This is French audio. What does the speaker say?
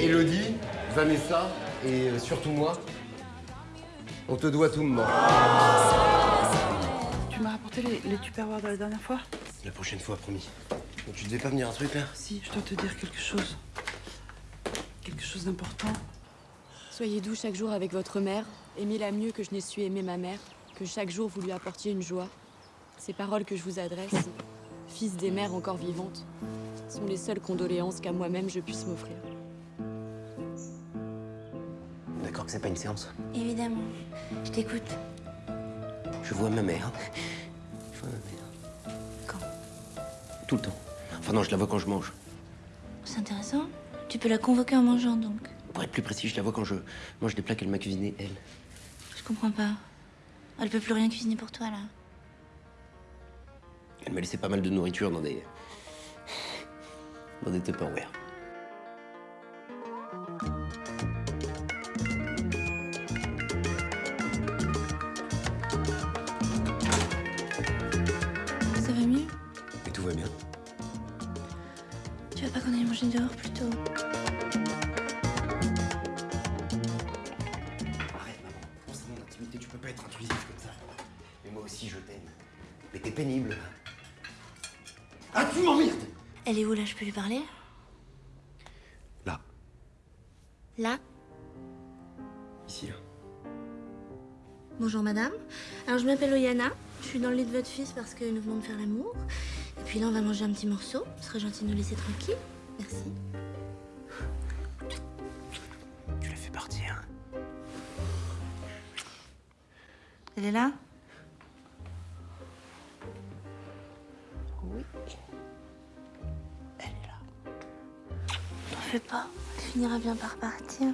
Elodie, Vanessa et euh, surtout moi, on te doit tout, maman. Tu m'as rapporté les, les tupperwares de la dernière fois La prochaine fois, promis. Donc, tu devais pas venir un truc là Si, je dois te dire quelque chose. Quelque chose d'important. Soyez doux chaque jour avec votre mère. Aimez-la mieux que je n'ai su aimer ma mère. Que chaque jour vous lui apportiez une joie. Ces paroles que je vous adresse, fils des mères encore vivantes, sont les seules condoléances qu'à moi-même je puisse m'offrir. D'accord que c'est pas une séance. Évidemment. Je t'écoute. Je vois ma mère. Je vois ma mère. Quand? Tout le temps. Enfin non, je la vois quand je mange. C'est intéressant. Tu peux la convoquer en mangeant, donc. Pour être plus précis, je la vois quand je mange des plats qu'elle m'a cuisinés, elle. Je comprends pas. Elle peut plus rien cuisiner pour toi, là. Elle m'a laissé pas mal de nourriture dans des... dans des Tupperware. Pas qu'on aille manger dehors, plutôt Arrête, maman. Mon intimité, tu peux pas être intrusif comme ça. Mais moi aussi, je t'aime. Mais t'es pénible. Ah, tu m'emmerdes Elle est où, là? Je peux lui parler? Là, Là? Ici, là. Bonjour, madame. Alors, je m'appelle Oyana. Je suis dans le lit de votre fils parce que nous venons de faire l'amour. Et puis là, on va manger un petit morceau. Ce serait gentil de nous laisser tranquille. Merci. Tu l'as fait partir. Elle est là? Oui. Elle est là. T'en fais pas. Elle finira bien par partir.